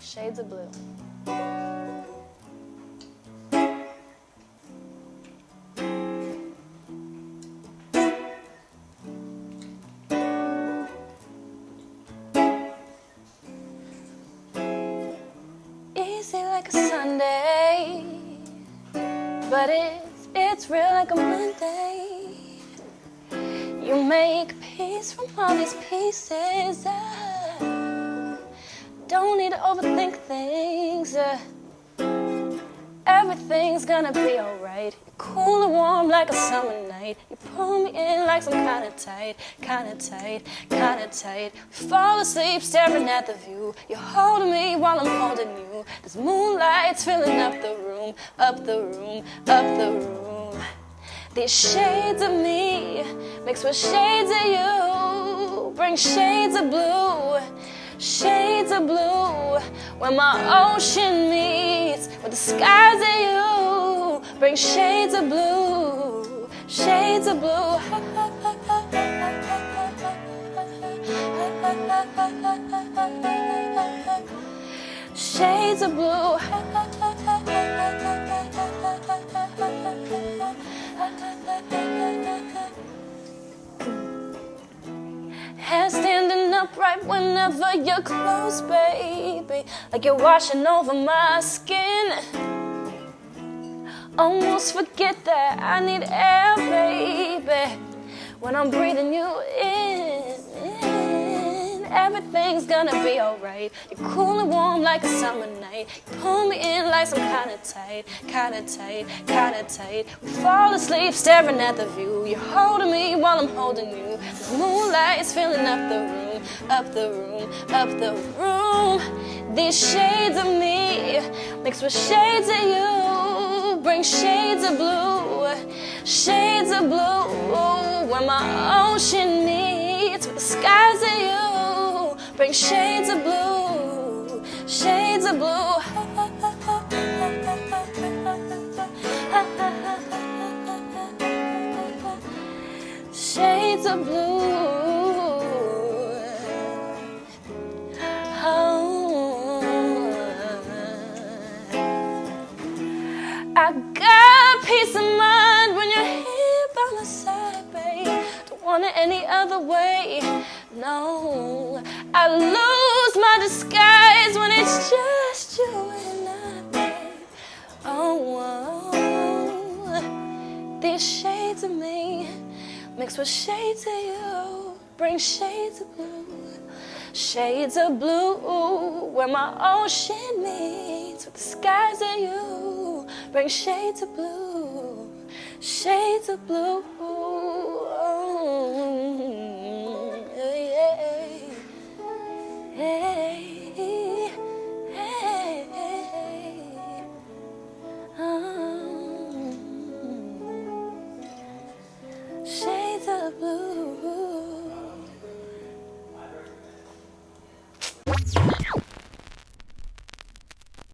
Shades of blue. Easy like a Sunday, but it's it's real like a Monday. You make peace from all these pieces. I don't need to overthink things. uh, everything's gonna be alright. Cool and warm like a summer night. You pull me in like some kind of tight, kind of tight, kind of tight. Fall asleep staring at the view. You're holding me while I'm holding you. There's moonlights filling up the room, up the room, up the room. These shades of me mixed with shades of you bring shades of blue, shades of blue. When my ocean meets with the skies of you, bring shades of blue, shades of blue. Shades of blue. Upright whenever you're close, baby. Like you're washing over my skin. Almost forget that I need air, baby. When I'm breathing you in, everything's gonna be alright. You're cool and warm like a summer night. You pull me in like some kind of tight, kind of tight, kind of tight. We fall asleep staring at the view. You're holding me while I'm holding you. The moonlight's filling up the room, up the room, up the room. These shades of me mixed with shades of you bring shades of blue, shades of blue. Where my ocean meets with the skies of you, bring shades of blue, shades of blue. Shades of blue. I got peace of mind when you're here by my side, babe. Don't want it any other way. No, I lose my disguise when it's just you and I, babe. Oh, oh. these shades of me mixed with shades of you bring shades of blue. Shades of blue, where my ocean meets with the skies of you. Bring shades of blue, shades of blue. Yeah. Hey, hey, hey. Oh. Shades of blue.